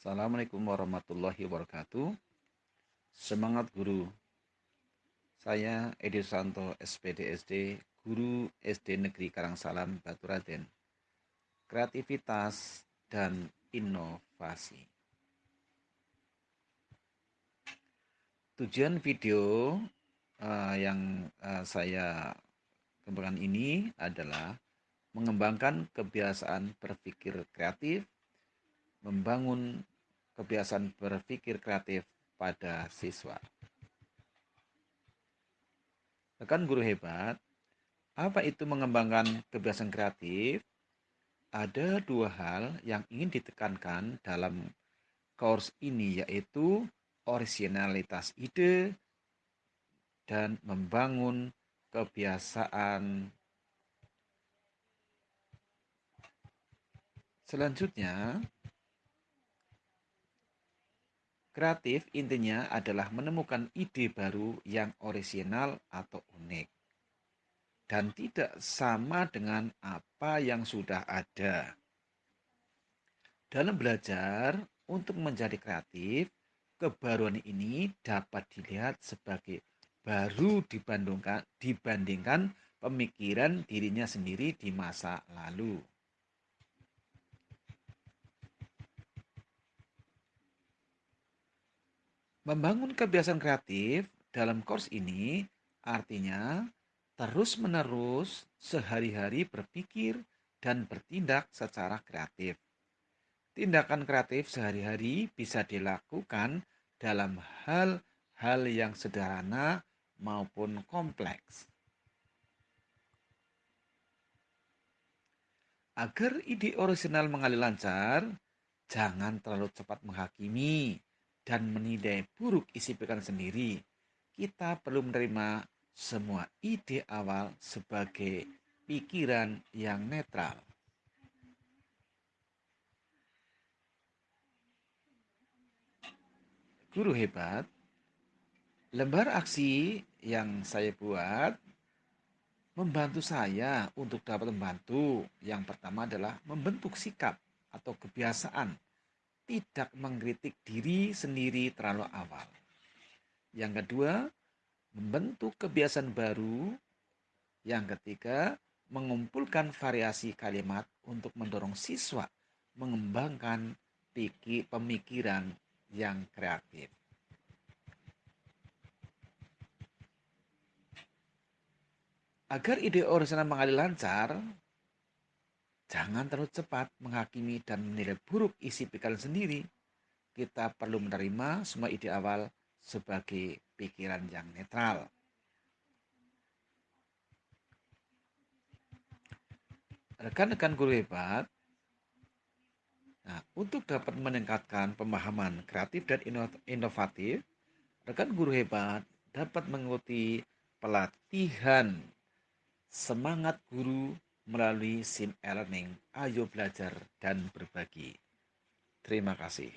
Assalamualaikum warahmatullahi wabarakatuh. Semangat guru. Saya Edi Santo SPDSD, guru SD Negeri Karangsalam Baturaden. Kreativitas dan inovasi. Tujuan video uh, yang uh, saya kembangkan ini adalah mengembangkan kebiasaan berpikir kreatif, membangun kebiasaan berpikir kreatif pada siswa. Rekan guru hebat, apa itu mengembangkan kebiasaan kreatif? Ada dua hal yang ingin ditekankan dalam course ini yaitu originalitas ide dan membangun kebiasaan Selanjutnya, Kreatif intinya adalah menemukan ide baru yang orisinal atau unik dan tidak sama dengan apa yang sudah ada. Dalam belajar untuk menjadi kreatif, kebaruan ini dapat dilihat sebagai baru dibandingkan, dibandingkan pemikiran dirinya sendiri di masa lalu. Membangun kebiasaan kreatif dalam course ini artinya terus-menerus sehari-hari berpikir dan bertindak secara kreatif. Tindakan kreatif sehari-hari bisa dilakukan dalam hal-hal yang sederhana maupun kompleks. Agar ide orisinal mengalir lancar, jangan terlalu cepat menghakimi dan menilai buruk isi pikiran sendiri, kita perlu menerima semua ide awal sebagai pikiran yang netral. Guru hebat, lembar aksi yang saya buat membantu saya untuk dapat membantu. Yang pertama adalah membentuk sikap atau kebiasaan tidak mengkritik diri sendiri terlalu awal. Yang kedua, membentuk kebiasaan baru. Yang ketiga, mengumpulkan variasi kalimat untuk mendorong siswa mengembangkan pemikiran yang kreatif. Agar ide orisinal mengalir lancar, Jangan terlalu cepat menghakimi dan menilai buruk isi pikiran sendiri. Kita perlu menerima semua ide awal sebagai pikiran yang netral. Rekan-rekan guru hebat, nah, untuk dapat meningkatkan pemahaman kreatif dan inovatif, rekan guru hebat dapat mengikuti pelatihan semangat guru melalui SIM e-learning. Ayo belajar dan berbagi. Terima kasih.